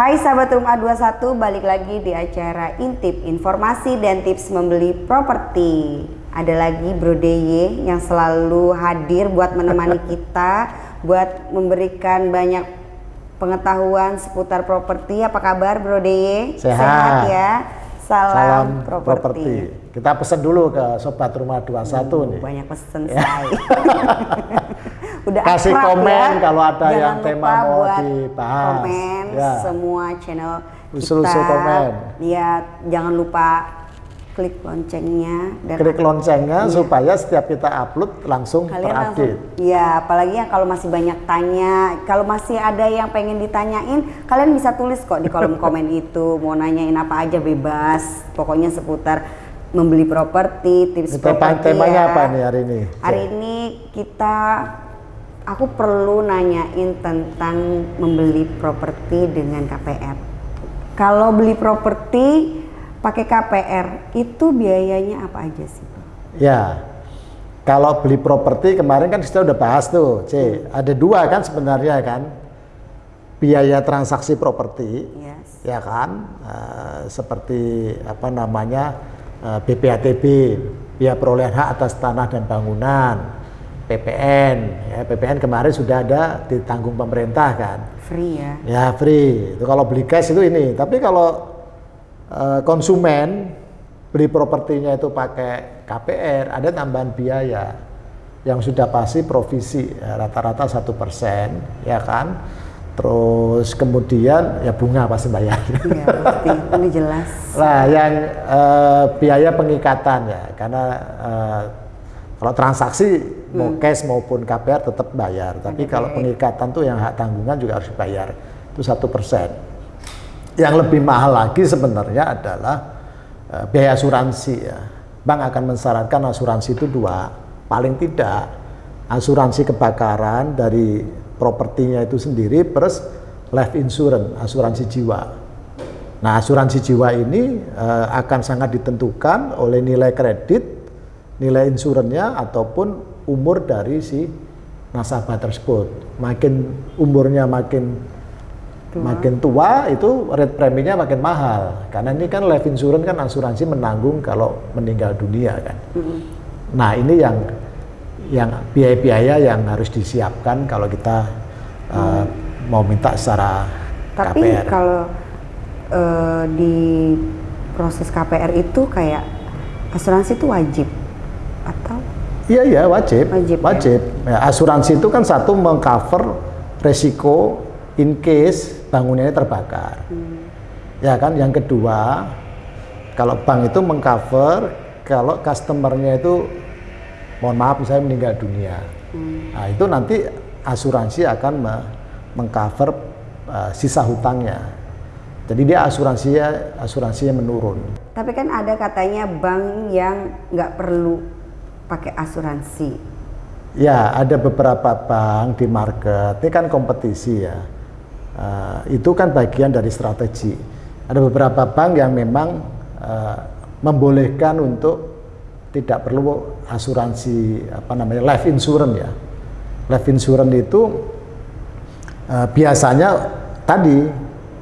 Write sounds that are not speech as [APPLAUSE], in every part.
Hai sahabat Rumah 21, balik lagi di acara Intip, informasi dan tips membeli properti. Ada lagi Bro Deye yang selalu hadir buat menemani [LAUGHS] kita, buat memberikan banyak pengetahuan seputar properti. Apa kabar Bro Deye? Sehat. Sehat ya. Salam, Salam properti. Kita pesan dulu ke Sobat Rumah 21 nih. Banyak pesen say. [LAUGHS] Udah Kasih akrab komen ya. kalau ada Jangan yang tema mau buat dibahas. Komen Ya. semua channel Usul-usul kita. komen. Ya, jangan lupa klik loncengnya dan Klik loncengnya supaya setiap kita upload langsung Iya. kalian terupdate. ya apalagi yang kalau masih banyak tanya kalau masih ada yang pengen ditanyain kalian bisa tulis kok di kolom [LAUGHS] komen itu mau nanyain apa aja bebas pokoknya seputar membeli properti tips properti temanya ya. apa nih hari ini? hari ini kita aku perlu nanyain tentang membeli properti dengan KPR kalau beli properti pakai KPR itu biayanya apa aja sih? Ya, kalau beli properti kemarin kan kita udah bahas tuh, C. Ada dua kan sebenarnya kan, biaya transaksi properti, Yes. ya kan, Eh, seperti apa namanya eh, BPATB, biaya perolehan hak atas tanah dan bangunan, PPN, ya PPN kemarin sudah ada ditanggung pemerintah kan, free ya ya free. Itu kalau beli cash itu ini, tapi kalau eh, konsumen beli propertinya itu pakai KPR ada tambahan biaya yang sudah pasti provisi ya, rata-rata satu persen ya kan terus kemudian ya bunga pasti bayar Iya, pasti. Ini jelas. Nah, yang eh, biaya pengikatan ya, karena eh, kalau transaksi mau cash maupun KPR tetap bayar, tapi kalau pengikatan tuh yang hak tanggungan juga harus dibayar, itu satu persen. Yang lebih mahal lagi sebenarnya adalah eh, biaya asuransi ya. Bank akan mensyaratkan asuransi itu dua, paling tidak asuransi kebakaran dari propertinya itu sendiri plus life insurance, asuransi jiwa. Nah, asuransi jiwa ini eh, akan sangat ditentukan oleh nilai kredit, nilai insurannya ataupun umur dari si nasabah tersebut. Makin umurnya makin makin tua itu rate preminya makin mahal. Karena ini kan life insurance kan asuransi menanggung kalau meninggal dunia kan. Nah, ini yang yang biaya-biaya yang harus disiapkan kalau kita eh, mau minta secara Tapi KPR. kalau eh, di proses KPR itu kayak asuransi itu wajib atau Iya iya wajib, Wajib, ya? Ya, asuransi itu kan satu mengcover resiko in case bangunannya terbakar. Ya kan. Yang kedua, kalau bank itu mengcover kalau customernya itu, mohon maaf misalnya meninggal dunia. Nah itu nanti asuransi akan me- mengcover uh, sisa hutangnya. Jadi dia asuransinya asuransinya menurun. tapi kan ada katanya bank yang nggak perlu pakai asuransi. Ya, ada beberapa bank di market, ini kan kompetisi ya. Eh, itu kan bagian dari strategi. Ada beberapa bank yang memang eh, membolehkan untuk tidak perlu asuransi apa namanya life insurance ya. Life insurance itu eh, biasanya tadi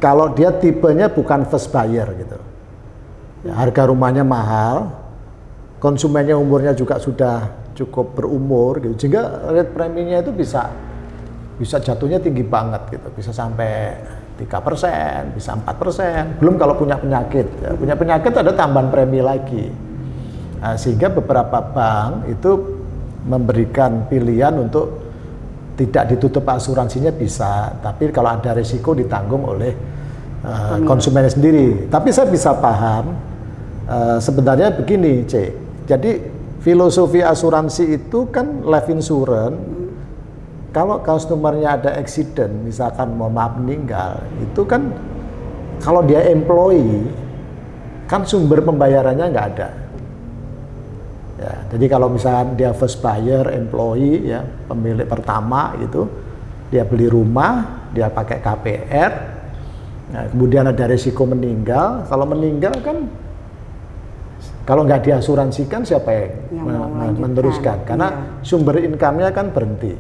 kalau dia tipenya bukan first buyer gitu. Ya, harga rumahnya mahal, konsumennya umurnya juga sudah cukup berumur gitu. Sehingga rate preminya itu bisa bisa jatuhnya tinggi banget gitu. Bisa sampai tiga persen bisa empat persen. Belum kalau punya penyakit ya. punya penyakit ada tambahan premi lagi. Nah, sehingga beberapa bank itu memberikan pilihan untuk tidak ditutup asuransinya bisa tapi kalau ada risiko ditanggung oleh uh, konsumennya sendiri. Tapi saya bisa paham uh, sebenarnya begini C jadi filosofi asuransi itu kan life insurance. Kalau customernya ada accident misalkan mau maaf meninggal itu kan kalau dia employee kan sumber pembayarannya nggak ada. Ya jadi kalau misalkan dia first buyer employee ya pemilik pertama itu dia beli rumah dia pakai KPR nah, kemudian ada risiko meninggal. Kalau meninggal kan kalau nggak diasuransikan siapa yang, Yang men- meneruskan? Karena iya. sumber income-nya kan berhenti.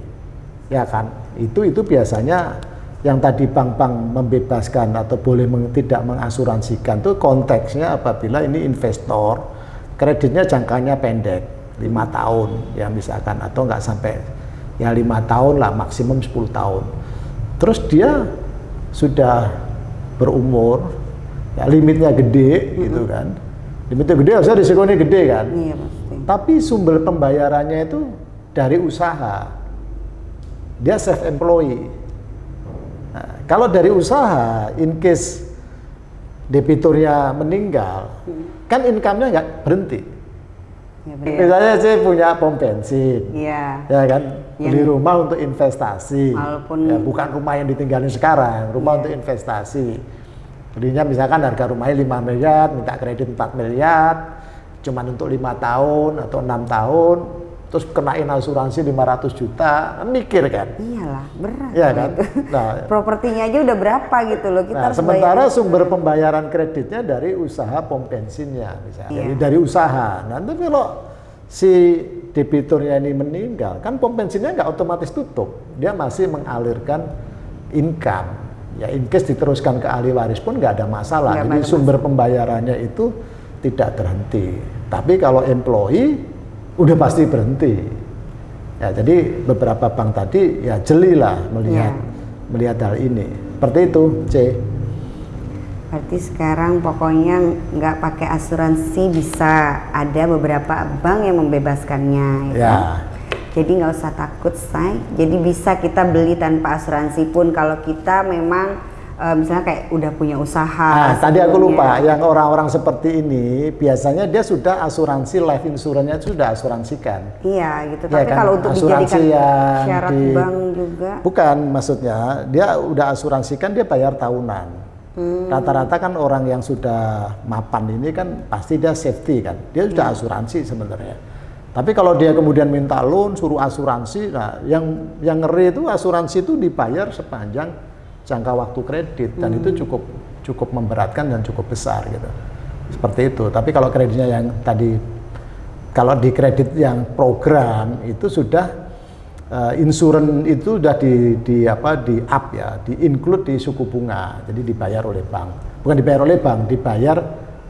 Ya kan? Itu itu biasanya yang tadi bank-bank membebaskan atau boleh meng, tidak mengasuransikan itu konteksnya apabila ini investor kreditnya jangkanya pendek lima tahun ya misalkan atau nggak sampai ya lima tahun lah maksimum 10 tahun. Terus dia sudah berumur ya limitnya gede gitu kan limitnya gede harusnya risikonya gede kan Iya pasti. tapi sumber pembayarannya itu dari usaha dia self employee Nah, kalau dari usaha, in case debiturnya meninggal, kan income-nya nggak berhenti. Iya benar. Misalnya saya punya pom bensin, Iya. ya kan, Yang- beli rumah untuk investasi, Walaupun- ya, bukan rumah yang ditinggalin sekarang, rumah Iya. untuk investasi. Belinya misalkan harga rumahnya 5 miliar, minta kredit 4 miliar, cuman untuk lima tahun atau enam tahun, terus kenain asuransi 500 juta, mikir kan? Iyalah, berat. Iya kan? [LAUGHS] Nah, Propertinya aja udah berapa gitu loh. Kita Nah, sementara bayar. sumber pembayaran kreditnya dari usaha pom bensinnya misalnya. Iya. Jadi dari usaha. Nanti kalau si debiturnya ini meninggal, kan pom bensinnya nggak otomatis tutup. Dia masih mengalirkan income. Ya in case diteruskan ke ahli waris pun nggak ada masalah. Nggak Jadi ada sumber pembayarannya itu tidak terhenti. Tapi kalau employee udah pasti berhenti. Ya, jadi beberapa bank tadi ya jelilah melihat Iya. melihat hal ini. Seperti itu, C. Berarti sekarang pokoknya nggak pakai asuransi bisa ada beberapa bank yang membebaskannya. Ya. kan? Jadi nggak usah takut, say. Jadi bisa kita beli tanpa asuransi pun kalau kita memang eh, misalnya kayak udah punya usaha. Nah, tadi aku lupa, yang orang-orang seperti ini biasanya dia sudah asuransi life insurance-nya sudah asuransikan. Iya gitu. Iya Tapi kan? kalau untuk Asuransi dijadikan syarat di- bank juga. Bukan maksudnya, dia udah asuransikan dia bayar tahunan. Hmm. Rata-rata kan orang yang sudah mapan ini kan pasti dia safety kan. Dia sudah asuransi sebenarnya. Tapi kalau dia kemudian minta loan suruh asuransi, nah yang yang ngeri itu asuransi itu dibayar sepanjang jangka waktu kredit dan Hmm. itu cukup cukup memberatkan dan cukup besar gitu. Seperti itu. Tapi kalau kreditnya yang tadi kalau di kredit yang program itu sudah uh, insurance itu sudah di, di apa di up ya, di include di suku bunga. Jadi dibayar oleh bank. Bukan dibayar oleh bank, dibayar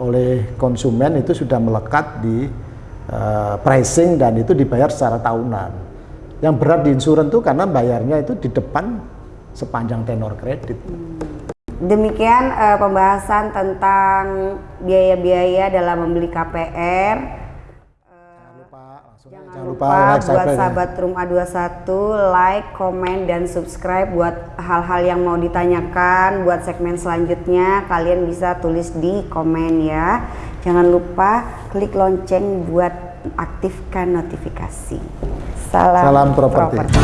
oleh konsumen itu sudah melekat di uh, pricing dan itu dibayar secara tahunan. Yang berat di insurance itu karena bayarnya itu di depan sepanjang tenor kredit. Demikian eh, pembahasan tentang biaya-biaya dalam membeli KPR. Jangan Jangan, lupa, lupa like, buat ya. sahabat Room A21 like, komen, dan subscribe buat hal-hal yang mau ditanyakan buat segmen selanjutnya kalian bisa tulis di komen ya. Jangan lupa klik lonceng buat aktifkan notifikasi. Salam, Salam properti. properti.